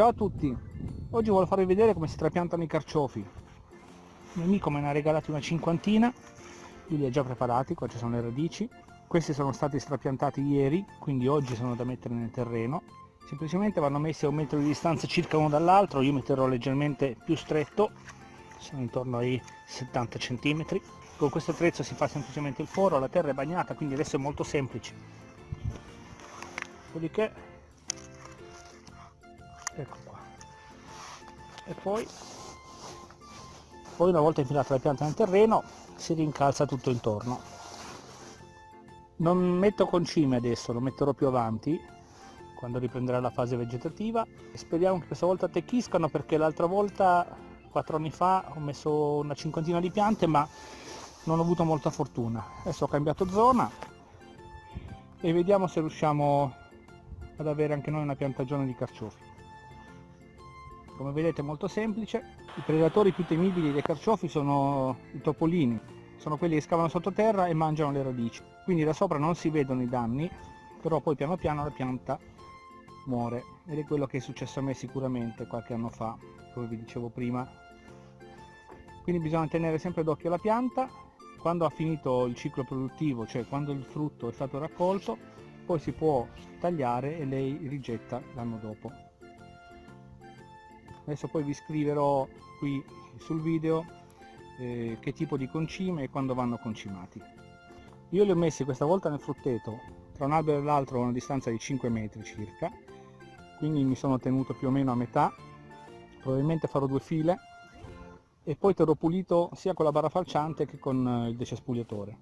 Ciao a tutti! Oggi voglio farvi vedere come si trapiantano i carciofi. Il mio amico me ne ha regalati una cinquantina, io li ho già preparati, qua ci sono le radici. Questi sono stati strapiantati ieri, quindi oggi sono da mettere nel terreno. Semplicemente vanno messi a un metro di distanza circa uno dall'altro, io metterò leggermente più stretto, sono intorno ai 70 cm. Con questo attrezzo si fa semplicemente il foro, la terra è bagnata, quindi adesso è molto semplice. Dopodiché ecco qua. E poi poi una volta infilata la pianta nel terreno si rincalza tutto intorno. Non metto concime adesso lo metterò più avanti quando riprenderà la fase vegetativa. E speriamo che questa volta attecchiscano perché l'altra volta quattro anni fa ho messo una cinquantina di piante ma non ho avuto molta fortuna. Adesso ho cambiato zona e vediamo se riusciamo ad avere anche noi una piantagione di carciofi come vedete è molto semplice. I predatori più temibili dei carciofi sono i topolini. Sono quelli che scavano sottoterra e mangiano le radici. Quindi da sopra non si vedono i danni però poi piano piano la pianta muore. Ed è quello che è successo a me sicuramente qualche anno fa come vi dicevo prima. Quindi bisogna tenere sempre d'occhio la pianta. Quando ha finito il ciclo produttivo cioè quando il frutto è stato raccolto poi si può tagliare e lei rigetta l'anno dopo adesso poi vi scriverò qui sul video eh, che tipo di concime e quando vanno concimati. Io li ho messi questa volta nel frutteto tra un albero e l'altro a una distanza di 5 metri circa quindi mi sono tenuto più o meno a metà. Probabilmente farò due file e poi terrò pulito sia con la barra falciante che con eh, il decespugliatore.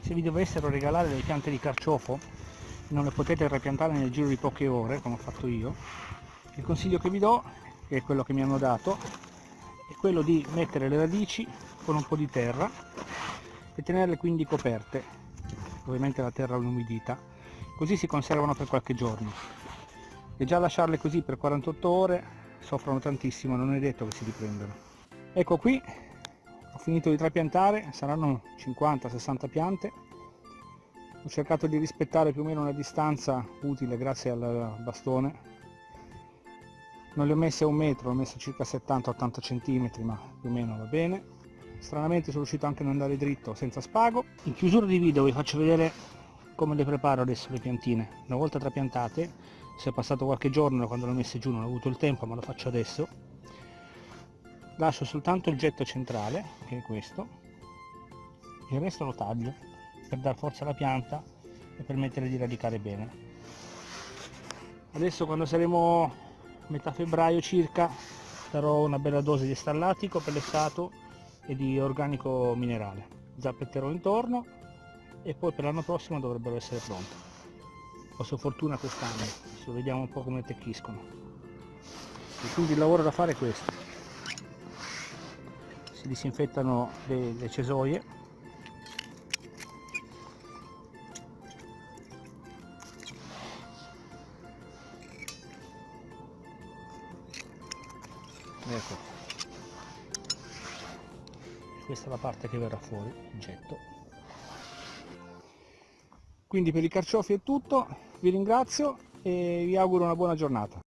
Se vi dovessero regalare delle piante di carciofo non le potete ripiantare nel giro di poche ore come ho fatto io il consiglio che vi do che è quello che mi hanno dato è quello di mettere le radici con un po' di terra e tenerle quindi coperte ovviamente la terra umidita così si conservano per qualche giorno. E già lasciarle così per 48 ore soffrono tantissimo non è detto che si riprendano. Ecco qui ho finito di trapiantare saranno 50-60 piante. Ho cercato di rispettare più o meno una distanza utile grazie al bastone non li ho messi a un metro, ho messo circa 70-80 cm ma più o meno va bene. Stranamente sono riuscito anche ad andare dritto senza spago. In chiusura di video vi faccio vedere come le preparo adesso le piantine. Una volta trapiantate se è passato qualche giorno quando le ho messe giù non ho avuto il tempo ma lo faccio adesso. Lascio soltanto il getto centrale che è questo il resto lo taglio per dar forza alla pianta e permettere di radicare bene. Adesso quando saremo metà febbraio circa darò una bella dose di stallatico pellessato e di organico minerale. Zappetterò intorno e poi per l'anno prossimo dovrebbero essere pronte. Ho sua fortuna quest'anno adesso vediamo un po' come tecchiscono e quindi il lavoro da fare è questo. Si disinfettano le, le cesoie ecco. Questa è la parte che verrà fuori il getto. Quindi per i carciofi è tutto vi ringrazio e vi auguro una buona giornata